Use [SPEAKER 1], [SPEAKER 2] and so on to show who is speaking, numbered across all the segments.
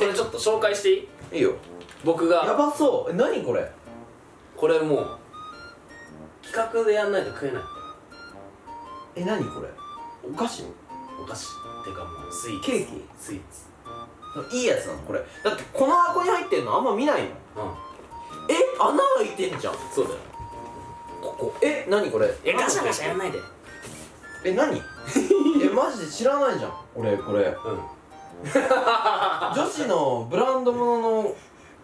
[SPEAKER 1] これちょっと紹介していい？
[SPEAKER 2] いいよ。
[SPEAKER 1] 僕が。
[SPEAKER 2] やばそう。え何これ？
[SPEAKER 1] これもう。企画でやんないと食えない。
[SPEAKER 2] え何これ？お菓子？
[SPEAKER 1] お菓子っていうかもうスイーツ。
[SPEAKER 2] ケーキ？
[SPEAKER 1] スイーツ。
[SPEAKER 2] いいやつなの？これ。だってこの箱に入ってんの？あんま見ないもん。
[SPEAKER 1] うん。
[SPEAKER 2] え？穴開いてんじゃん。
[SPEAKER 1] そうだよ。
[SPEAKER 2] ここ。え？何これ？
[SPEAKER 1] えガシャガシャやんないで。
[SPEAKER 2] え何？えマジで知らないじゃん。俺これ。
[SPEAKER 1] うん
[SPEAKER 2] 女子のブランド物の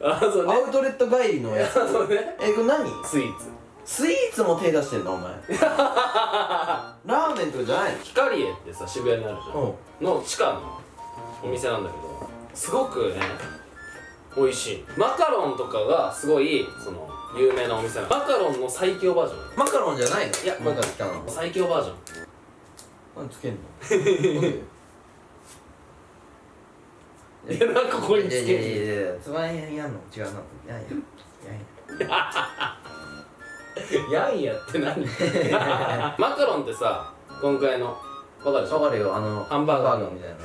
[SPEAKER 1] あそうね。
[SPEAKER 2] アウトレット帰りのやつ。
[SPEAKER 1] そうね。
[SPEAKER 2] えこれ何？
[SPEAKER 1] スイーツ。
[SPEAKER 2] スイーツも手出してんのお前。ラーメンとかじゃないの？
[SPEAKER 1] ヒカリエってさ渋谷にあるじゃん。
[SPEAKER 2] うん。
[SPEAKER 1] の地下のお店なんだけどすごくね美味しい。マカロンとかがすごいその有名なお店なの。マカロンの最強バージョン。
[SPEAKER 2] マカロンじゃないの？いや
[SPEAKER 1] うん。
[SPEAKER 2] マカロン。
[SPEAKER 1] 最強バージョン。
[SPEAKER 2] 何つけんの？
[SPEAKER 1] いやなんかここにつけ
[SPEAKER 2] いやい
[SPEAKER 1] る
[SPEAKER 2] やいやいやつばやんの？違うの？いやいやいや
[SPEAKER 1] やんやって何？マカロンってさ今回の？わかるでしょ？
[SPEAKER 2] わかるよ。あの
[SPEAKER 1] ハンバーガー。
[SPEAKER 2] みたいな。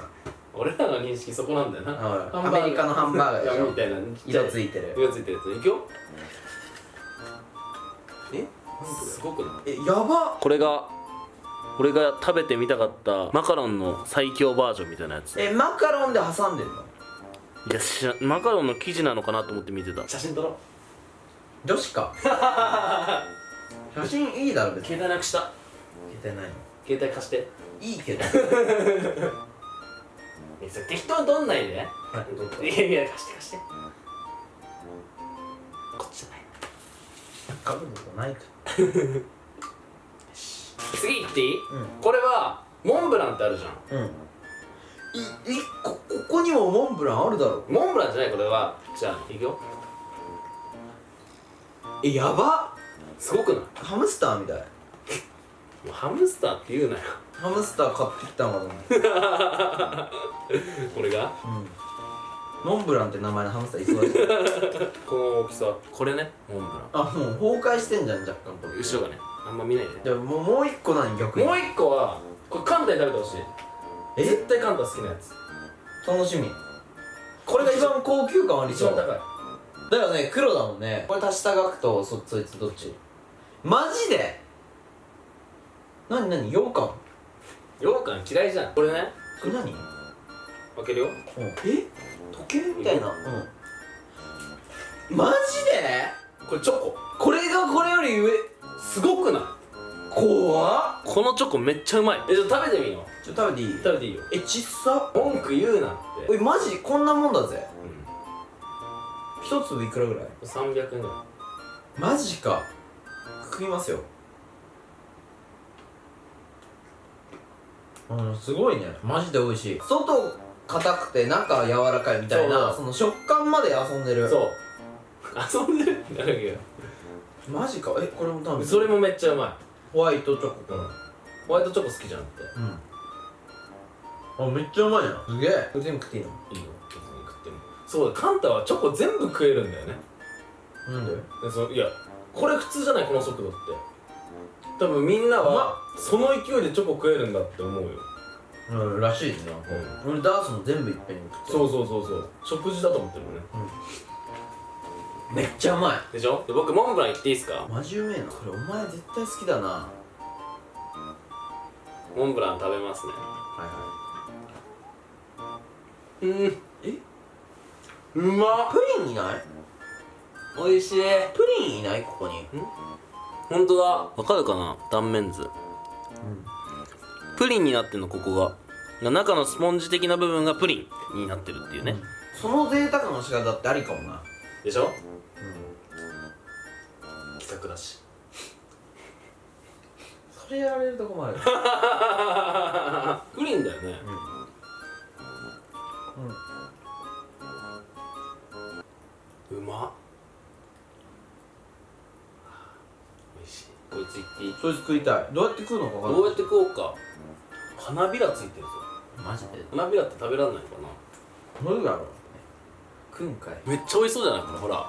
[SPEAKER 1] 俺らの認識そこなんだよな。
[SPEAKER 2] アメリカのハンバーガーでしょ？
[SPEAKER 1] みたいな。
[SPEAKER 2] 色ついてる。
[SPEAKER 1] 色ついてるやつ。いくよ。
[SPEAKER 2] え？
[SPEAKER 1] すごくない？
[SPEAKER 2] えやば
[SPEAKER 1] これが俺が食べてみたかったマカロンの最強バージョンみたいなやつ。
[SPEAKER 2] えマカロンで挟んでんの？
[SPEAKER 1] いや知らマカロンの生地なのかなと思って見てた。写真撮ろう。
[SPEAKER 2] 女子か。写真いいだろ別に。
[SPEAKER 1] 携帯なくした。
[SPEAKER 2] 携帯ないの。
[SPEAKER 1] 携帯貸して。
[SPEAKER 2] いいけど。
[SPEAKER 1] 適当に撮んないで、い、やいや貸して貸して。こっちじゃない。
[SPEAKER 2] かぶることないか
[SPEAKER 1] 次行っていい、
[SPEAKER 2] う
[SPEAKER 1] これはモンブランってあるじゃん。
[SPEAKER 2] うんいいこここにもモンブランあるだろ
[SPEAKER 1] モンブランじゃないこれは。じゃあいくよ。
[SPEAKER 2] えやば。
[SPEAKER 1] すごくない？
[SPEAKER 2] ハムスターみたい。
[SPEAKER 1] もうハムスターって言うなよ。
[SPEAKER 2] ハムスター買ってきたのかと思って
[SPEAKER 1] これが？
[SPEAKER 2] うん。モンブランって名前のハムスターいそうだし
[SPEAKER 1] この大きさ。これねモンブラン。
[SPEAKER 2] あもう崩壊してんじゃん若干これ。
[SPEAKER 1] 後ろがね。あんま見ないで
[SPEAKER 2] じゃあもうもう一個何逆に。
[SPEAKER 1] もう一個はこれカンタに食べてほしい。
[SPEAKER 2] え
[SPEAKER 1] 絶対カンタ好きなやつ。
[SPEAKER 2] 楽しみ。これが一番高級感ありそう。
[SPEAKER 1] 一番高い。
[SPEAKER 2] だよね黒だもんね。これ足した額とそそいつどっち？マジで？何何？羊羹？
[SPEAKER 1] 羊羹嫌いじゃん。これね？
[SPEAKER 2] これ何？
[SPEAKER 1] 開けるよ。
[SPEAKER 2] え？時計みたいな。うん。マジで？
[SPEAKER 1] これチョコ。
[SPEAKER 2] これがこれより上
[SPEAKER 1] すごくない？
[SPEAKER 2] 怖っ。
[SPEAKER 1] このチョコめっちゃうまい。えちょっと食べてみよう
[SPEAKER 2] ちょっと食べていい？
[SPEAKER 1] 食べていいよ。
[SPEAKER 2] えちっさ？
[SPEAKER 1] 文句言うなって。
[SPEAKER 2] おいマジ？こんなもんだぜ。
[SPEAKER 1] う
[SPEAKER 2] 一粒いくらぐらい？
[SPEAKER 1] ん300円ぐらい。
[SPEAKER 2] マジか。食いますよ。うんすごいね。マジで美味しい。外硬くて中柔らかいみたいな
[SPEAKER 1] そ
[SPEAKER 2] の食感まで遊んでる。
[SPEAKER 1] そう。遊んでるんだけ
[SPEAKER 2] マジか。えこれも多分
[SPEAKER 1] どそれもめっちゃうまい
[SPEAKER 2] ホワイトチョコかな。
[SPEAKER 1] ホワイトチョコ好きじゃんって。
[SPEAKER 2] うん。あめっちゃうまいなすげえ。全部食っていいの？
[SPEAKER 1] いいよ。別に食っても。そうだカンタはチョコ全部食えるんだよね。
[SPEAKER 2] なんで？
[SPEAKER 1] でそいやこれ普通じゃない？この速度って。多分みんなはその勢いでチョコ食えるんだって思うよ。
[SPEAKER 2] うんらしいですね俺ダースも全部いっぺんに食って
[SPEAKER 1] そうそうそうそう。食事だと思ってるのね
[SPEAKER 2] めっちゃうまい。
[SPEAKER 1] でしょ？で僕モンブラン言っていいですか？
[SPEAKER 2] マジうめえな。これお前絶対好きだな。は
[SPEAKER 1] モンブラン食べますね。
[SPEAKER 2] いはい。
[SPEAKER 1] うん。
[SPEAKER 2] え？
[SPEAKER 1] うまっ。
[SPEAKER 2] プリンいない？
[SPEAKER 1] おいしい。
[SPEAKER 2] プリンいない？ここに。
[SPEAKER 1] ほんとだ。わかるかな？断面図。プリンになってんの？ここが。中のスポンジ的な部分がプリンになってるっていうね、
[SPEAKER 2] その贅沢の仕方ってありかもな
[SPEAKER 1] でしょ？企画だし。
[SPEAKER 2] それやられると困る。
[SPEAKER 1] プリンだよね。うま。っおいしい。こいついっていい？
[SPEAKER 2] そいつ食いたい。どうやって食うのか分かんない。
[SPEAKER 1] どうやって食おうか。花びらついてるぞ。
[SPEAKER 2] マジで？
[SPEAKER 1] 花びらって食べられないのかな？
[SPEAKER 2] どうやろう食うんかい。
[SPEAKER 1] めっちゃ美味しそうじゃない？これ。ほら。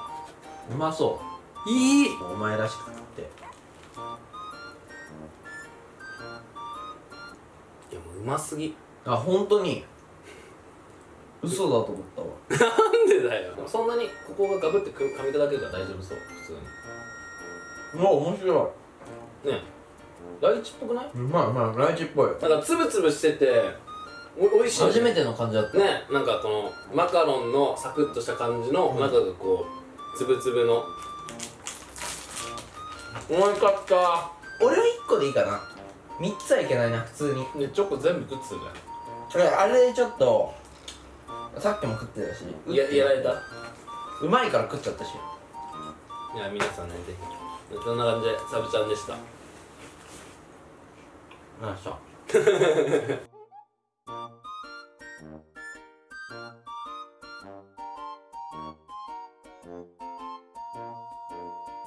[SPEAKER 2] うまそう。
[SPEAKER 1] いい。
[SPEAKER 2] お前らしく食って。
[SPEAKER 1] いやもううますぎ。
[SPEAKER 2] あ本当に。嘘だと思ったわ。
[SPEAKER 1] なんでだよ。そんなにここがガブって噛み砕けるから大丈夫そう。普通
[SPEAKER 2] うわ面白
[SPEAKER 1] にねえ。ライチっぽくない
[SPEAKER 2] い？うまいうまい。ライチっぽい。
[SPEAKER 1] なんかつぶつぶしてておおいしい
[SPEAKER 2] 初めての感じだった。
[SPEAKER 1] ねなんかこのマカロンのサクッとした感じの
[SPEAKER 2] うん。
[SPEAKER 1] 中がこうつぶつぶの。おいかった。
[SPEAKER 2] 俺は1個でいいかな。3つはいけないな普通に。
[SPEAKER 1] でチョコ全部食ってたね
[SPEAKER 2] 俺あれでちょっとさっきも食ってたし。
[SPEAKER 1] いややられた。
[SPEAKER 2] うまいから食っちゃったし。
[SPEAKER 1] いや皆さんねぜひ。そんな感じでサブちゃんでした？
[SPEAKER 2] よいしょ